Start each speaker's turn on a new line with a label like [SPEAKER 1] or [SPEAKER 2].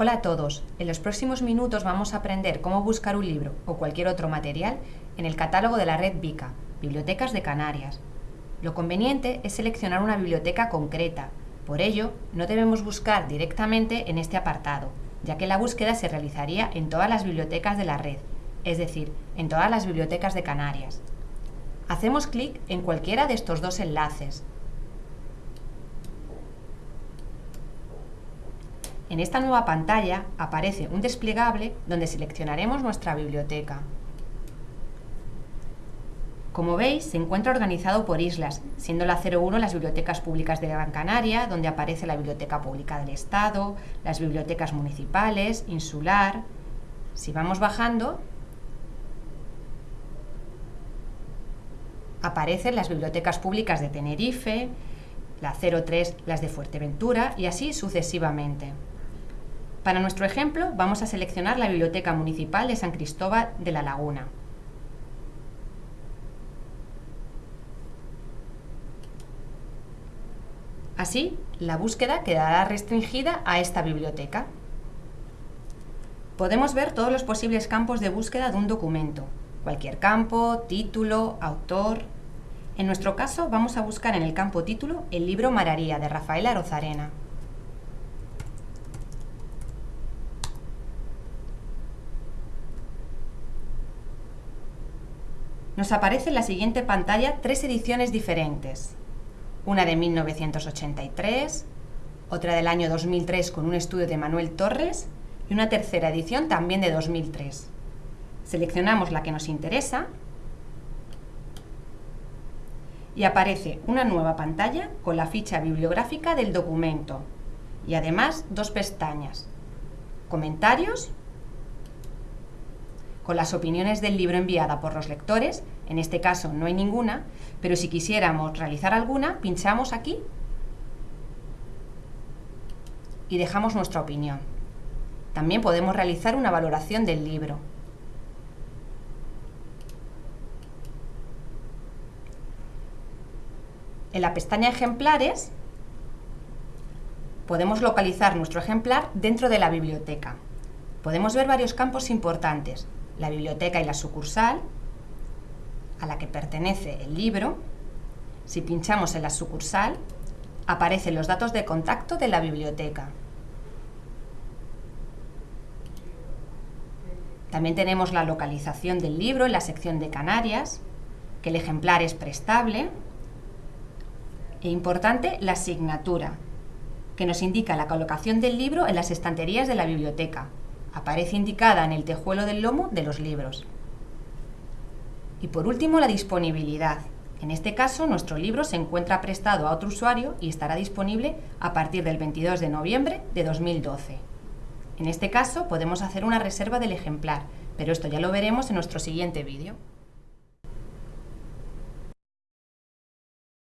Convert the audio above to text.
[SPEAKER 1] Hola a todos, en los próximos minutos vamos a aprender cómo buscar un libro o cualquier otro material en el catálogo de la red BICA, Bibliotecas de Canarias. Lo conveniente es seleccionar una biblioteca concreta, por ello no debemos buscar directamente en este apartado, ya que la búsqueda se realizaría en todas las bibliotecas de la red, es decir, en todas las bibliotecas de Canarias. Hacemos clic en cualquiera de estos dos enlaces, En esta nueva pantalla aparece un desplegable donde seleccionaremos nuestra biblioteca. Como veis, se encuentra organizado por islas, siendo la 01 las bibliotecas públicas de Gran Canaria, donde aparece la Biblioteca Pública del Estado, las bibliotecas municipales, insular... Si vamos bajando, aparecen las bibliotecas públicas de Tenerife, la 03 las de Fuerteventura y así sucesivamente. Para nuestro ejemplo, vamos a seleccionar la Biblioteca Municipal de San Cristóbal de la Laguna. Así, la búsqueda quedará restringida a esta biblioteca. Podemos ver todos los posibles campos de búsqueda de un documento, cualquier campo, título, autor... En nuestro caso, vamos a buscar en el campo título el libro Mararía de Rafaela Rozarena. Nos aparece en la siguiente pantalla tres ediciones diferentes. Una de 1983, otra del año 2003 con un estudio de Manuel Torres y una tercera edición también de 2003. Seleccionamos la que nos interesa y aparece una nueva pantalla con la ficha bibliográfica del documento y además dos pestañas, comentarios con las opiniones del libro enviada por los lectores, en este caso no hay ninguna, pero si quisiéramos realizar alguna, pinchamos aquí y dejamos nuestra opinión. También podemos realizar una valoración del libro. En la pestaña Ejemplares podemos localizar nuestro ejemplar dentro de la biblioteca. Podemos ver varios campos importantes, la biblioteca y la sucursal, a la que pertenece el libro. Si pinchamos en la sucursal, aparecen los datos de contacto de la biblioteca. También tenemos la localización del libro en la sección de Canarias, que el ejemplar es prestable. E importante, la asignatura, que nos indica la colocación del libro en las estanterías de la biblioteca, aparece indicada en el tejuelo del lomo de los libros. Y por último, la disponibilidad. En este caso, nuestro libro se encuentra prestado a otro usuario y estará disponible a partir del 22 de noviembre de 2012. En este caso, podemos hacer una reserva del ejemplar, pero esto ya lo veremos en nuestro siguiente vídeo.